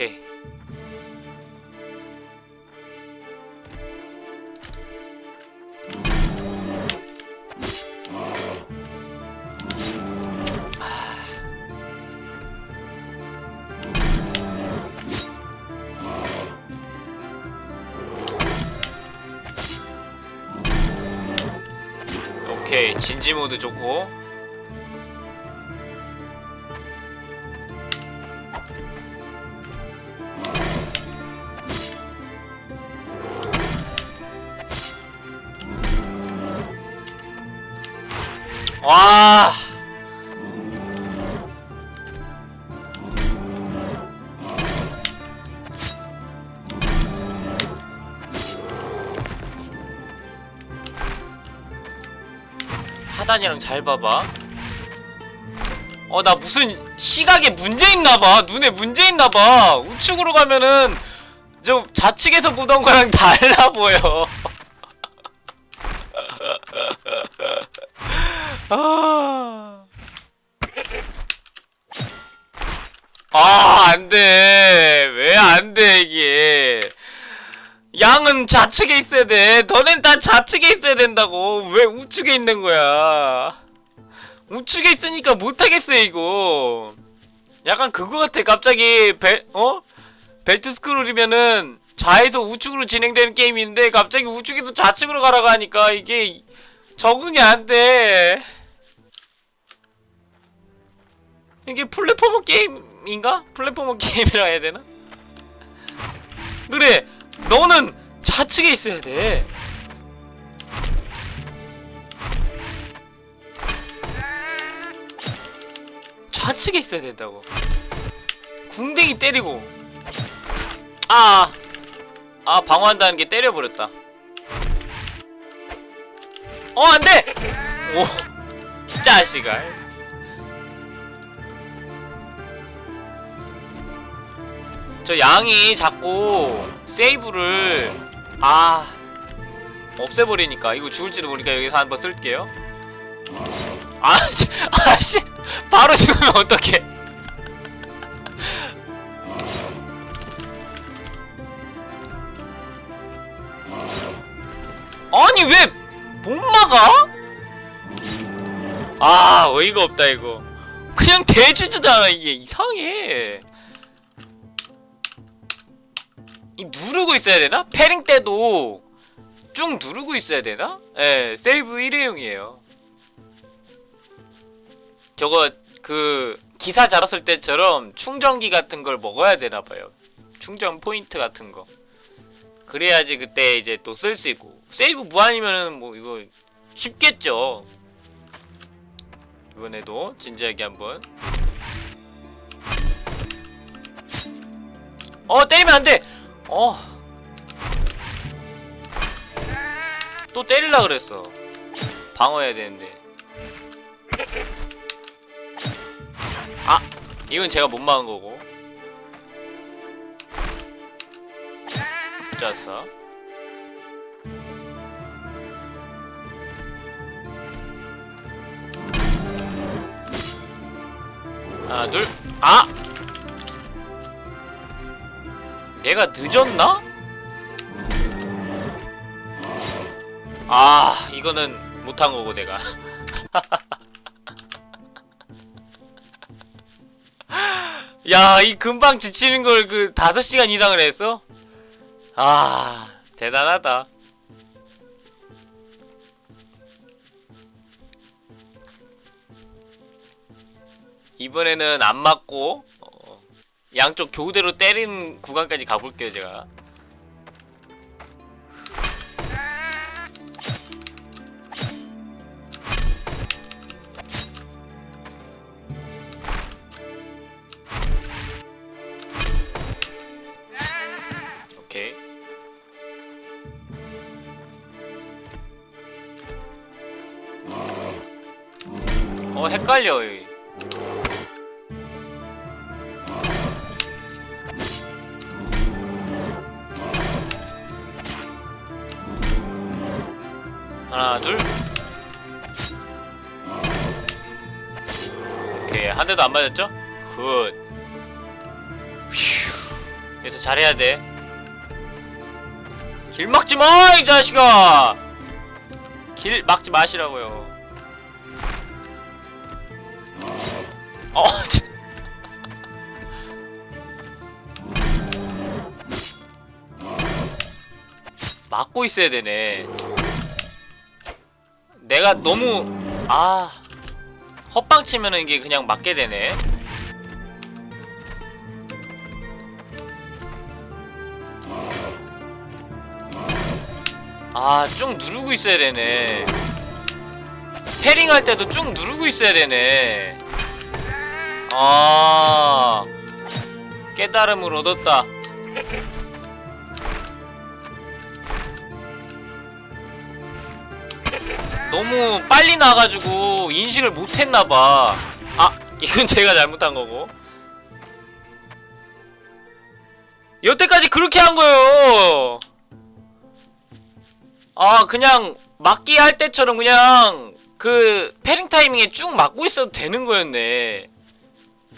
오케이. 오케이. 진지 모드 좋고 잘 봐봐. 어 나 무슨 시각에 문제 있나봐. 눈에 문제 있나봐. 우측으로 가면은 좀 좌측에서 보던 거랑 (laughs) 달라 보여 좌측에 있어야 돼. 너넨 다 좌측에 있어야 된다고. 왜 우측에 있는 거야? 우측에 있으니까 못하겠어, 이거. 약간 그거 같아. 갑자기, 벨, 어? 벨트 스크롤이면은 좌에서 우측으로 진행되는 게임인데 갑자기 우측에서 좌측으로 가라고 하니까 이게 적응이 안 돼. 이게 platformer 게임인가? platformer (laughs) 게임이라 해야 되나? 그래, 너는 좌측에 있어야 돼. 좌측에 있어야 된다고. 궁뎅이 때리고. 아, 아 방어한다는 게 때려버렸다. 어 안돼! 오, (laughs) 자식아. 저 양이 자꾸 세이브를 아 없애버리니까 이거 죽을지도 모르니까 여기서 한번 쓸게요. 아씨, 아씨, 바로 죽으면 어떡해? 아니 왜 못 막아? 아 어이가 없다 이거 그냥 대주잖아 이게 이상해 누르고 있어야 되나? 패링 때도 쭉 누르고 있어야 되나? 예, 세이브 일회용이에요. 저거 그 기사 자랐을 때처럼 충전기 같은 걸 먹어야 되나 봐요. 충전 포인트 같은 거. 그래야지 그때 이제 또 쓸 수 있고. 세이브 무한이면은 뭐 이거 쉽겠죠. 이번에도 진지하게 한번. 어 때리면 안돼 어. 또 때릴라 그랬어. 방어해야 되는데. 아, 이건 제가 못 막은 거고. 좋았어. 하나, 둘, 아! 내가 늦었나? 아 이거는 못한 거고 내가 (laughs) 야 이 금방 지치는 걸 그 5시간 이상을 했어? 아 대단하다 이번에는 안 맞고 어, 양쪽 교대로 때리는 구간까지 가볼게요 제가. 오케이. 어 헷갈려 하나 둘 오케이 한 대도 안 맞았죠? 굿휴 여기서 잘해야 돼 길 막지 마! 이 자식아! 길 막지 마시라고요 어 (laughs) 참. 막고 있어야 되네 내가 너무 아 헛방 치면은 이게 그냥 맞게 되네. 아, 쭉 누르고 있어야 되네. 패링 할 때도 쭉 누르고 있어야 되네. 아, 깨달음을 얻었다. 너무 빨리 나가지고 인식을 못했나봐. 아 이건 (laughs) 제가 잘못한 거고. 여태까지 그렇게 한 거예요. 아 그냥 막기 할 때처럼 그냥 그 패링 타이밍에 쭉 막고 있어도 되는 거였네.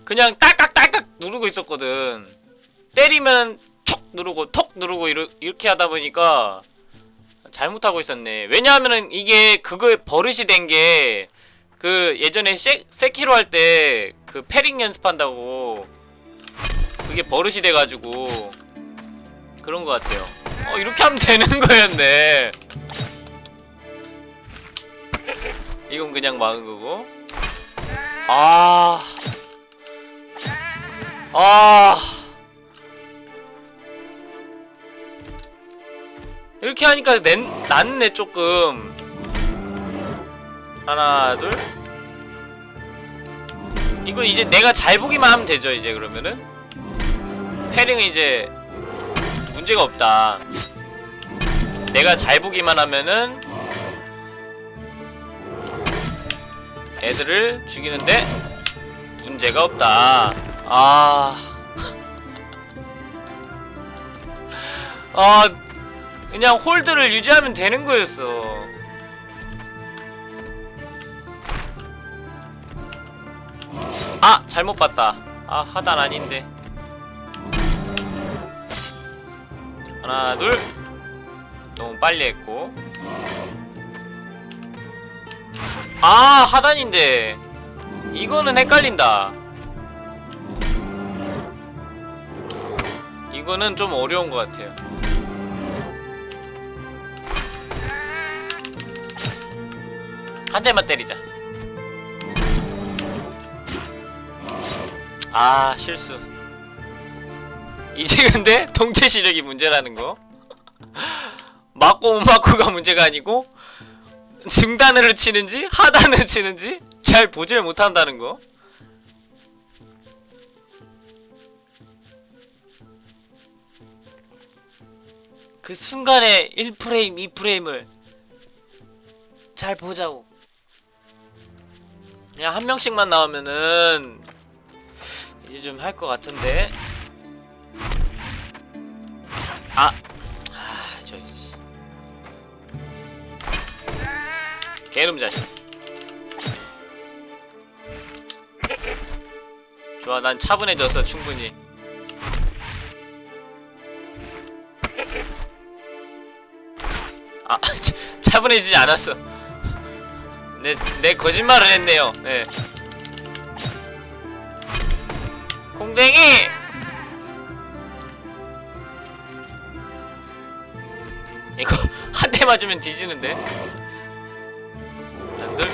그냥 딸깍딸깍 누르고 있었거든. 때리면 촉 누르고 톡 누르고 이렇게 하다 보니까 잘못하고 있었네. 왜냐하면은 이게 그거에 버릇이 된 게 그 예전에 세, 세키로 할 때 그 패링 연습한다고 그게 버릇이 돼가지고 그런 것 같아요. 어 이렇게 하면 되는 거였네. 이건 그냥 막은 거고. 아. 아. 이렇게 하니까 낸, 낫네 조금. 하나 둘. 이거 이제 내가 잘 보기만 하면 되죠 이제 그러면은? 패링은 이제 문제가 없다. 내가 잘 보기만 하면은 애들을 죽이는데 문제가 없다. 아... (laughs) 아 그냥 홀드를 유지하면 되는 거였어. 아! 잘못 봤다. 아, 하단 아닌데. 하나, 둘. 너무 빨리 했고. 아, 하단인데. 이거는 헷갈린다 이거는 좀 어려운 것 같아요 한 대만 때리자. 아 실수. 이제 근데 동체 시력이 문제라는 거. (laughs) 맞고 못 맞고가 문제가 아니고 중단으로 치는지 하단으로 치는지 잘 보질 못한다는 거. 그 순간에 1프레임, 2프레임을 잘 보자고 그냥 한 명씩만 나오면은 이제 좀 할 것 같은데 아! 아, 저 씨. 개놈 자식 좋아 난 차분해졌어 충분히 아 차- (laughs) 차분해지지 않았어 내, 내 거짓말을 했네요. 네. 공댕이! 이거 (laughs) 한 대 맞으면 뒤지는데? 안들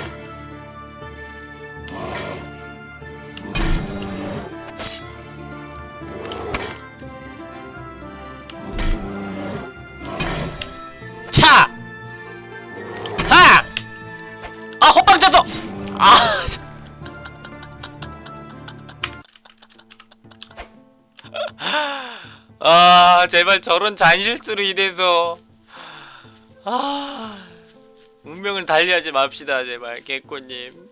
아 제발 저런 잔실수로 인해서. 아 운명을 달리하지 맙시다 제발 개꼬님.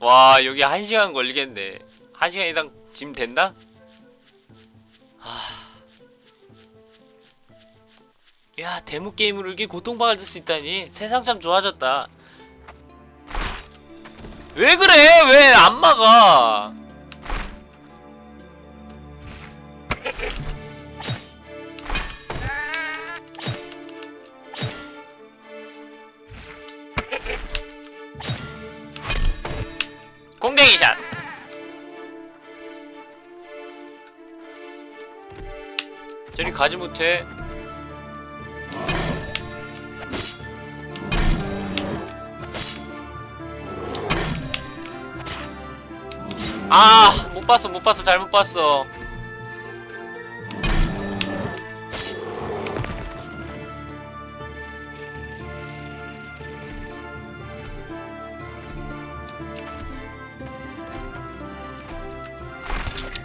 와 여기 한 시간 걸리겠네. 한 시간 이상 짐 된다? 아. 야 데모 게임으로 이렇게 고통받을 수 있다니. 세상 참 좋아졌다. 왜 그래? 왜 안 막아 공댕이 샷. 저리 가지 못해. 아, 못 봤어, 못 봤어, 잘못 봤어.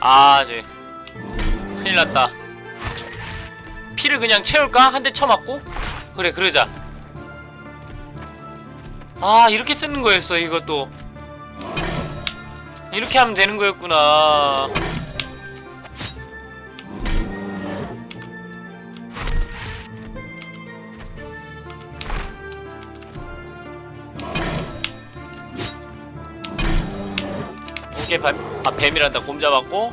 아, 쟤. 큰일 났다. 피를 그냥 채울까? 한 대 쳐맞고? 그래, 그러자. 아, 이렇게 쓰는 거였어, 이것도. 이렇게 하면 되는 거였구나. 오케이, 뱀, 아, 뱀이란다. 곰 잡았고.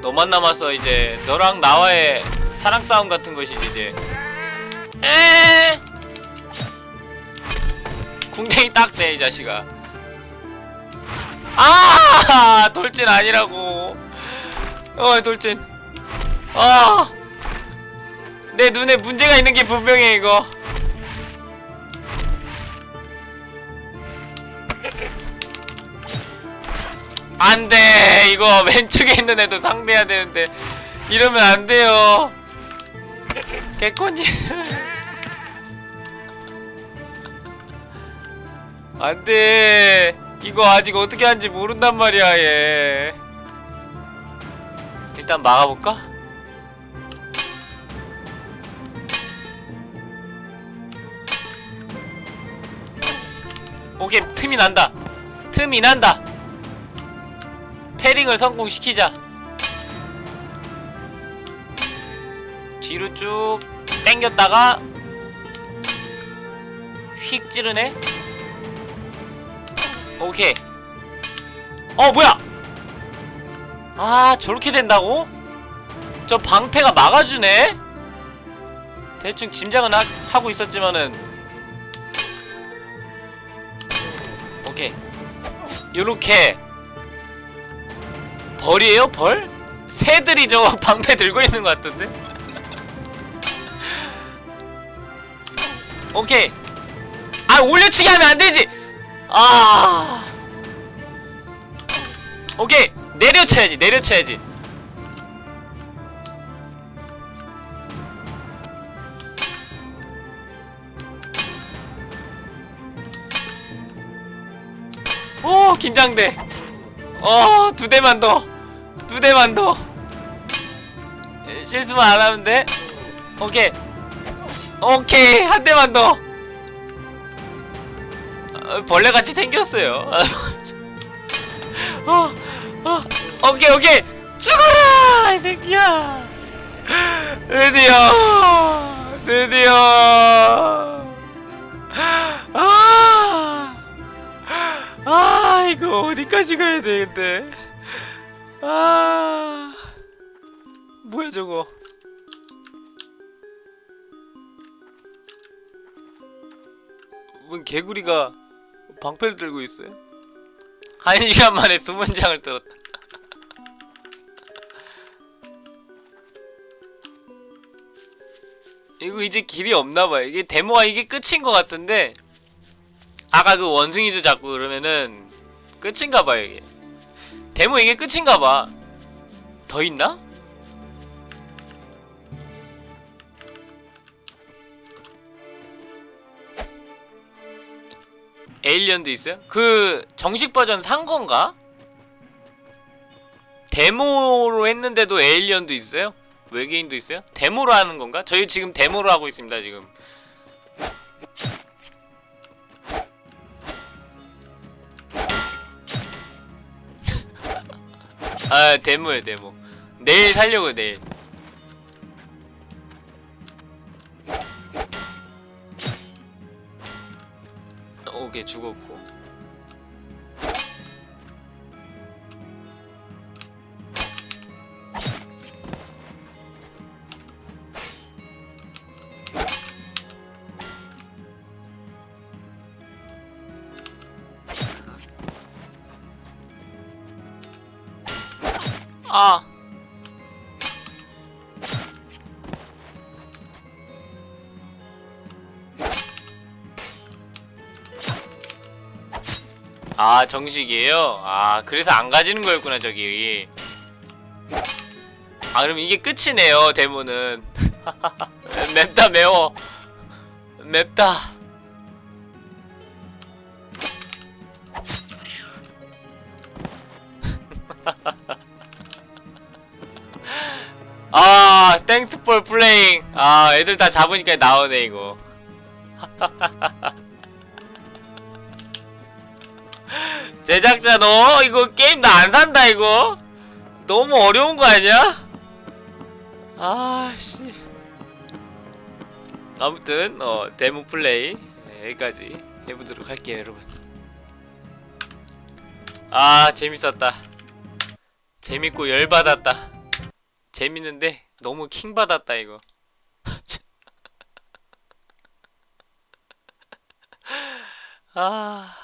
너만 남아서 이제 너랑 나와의 사랑 싸움 같은 것이지 이제. 에. 궁뎅이 딱대 이 자식아. 아 돌진 아니라고 어 돌진 아내 눈에 문제가 있는 게 분명해 이거 안돼. 이거 (laughs) 왼쪽에 있는 애도 상대해야 되는데. 이러면 안 돼요. 개콘지. (laughs) 안돼. 이거 아직 어떻게 하는지 모른단 말이야 얘. 일단 막아볼까? 오케이 틈이 난다. 틈이 난다 패링을 성공시키자. 뒤로 쭉 당겼다가 휙 찌르네. 오케이. 어 뭐야? 아 저렇게 된다고? 저 방패가 막아주네? 대충 짐작은 하, 하고 있었지만은. 요렇게 벌이에요? 벌? 새들이 저 (laughs) 방패 들고 있는 것 같은데? (laughs) 오케이. 아 올려치기 하면 안 되지! 아. 오케이. 내려쳐야지 내려쳐야지. 오 긴장돼 어 두 대만 더 두 대만 더. 에, 실수만 안 하면 돼. 오케이. 오케이 한 대만 더. 어, 벌레같이 생겼어요. (laughs) 어, 어, 오케이 오케이. 죽어라 이 새끼야. 드디어 드디어. 아, 아 이거 어디까지 가야 돼 근데 아 뭐야 저거 웬 개구리가 방패를 들고 있어요? 한 시간 만에 수문장을 들었다. 이거 이제 길이 없나봐요. 이게 데모가 이게 끝인 것 같은데 아까 그 원숭이도 잡고 그러면은 끝인가봐요 이게. 데모 이게 끝인가봐. 더 있나? 에일리언도 있어요? 그 정식 버전 산 건가? 데모로 했는데도 에일리언도 있어요? 외계인도 있어요? 데모로 하는 건가? 저희 지금 데모로 하고 있습니다 지금 아 데모요 데모. 내일 살려고 내일. 오케이 죽었고 아. 아 정식이에요? 아 그래서 안 가지는 거였구나 저기. 아 그럼 이게 끝이네요 데모는. (laughs) 맵다 매워. 맵다 Thanks for playing 아 애들 다 잡으니까 나오네 이거. (laughs) 제작자 너? 이거 게임 나 안 산다 이거? 너무 어려운 거 아니야? 아씨. 아무튼 어 데모 플레이. 네, 여기까지 해보도록 할게요 여러분. 아 재밌었다. 재밌고 열받았다. 재밌는데 너무 킹받았다 이거. (laughs) 아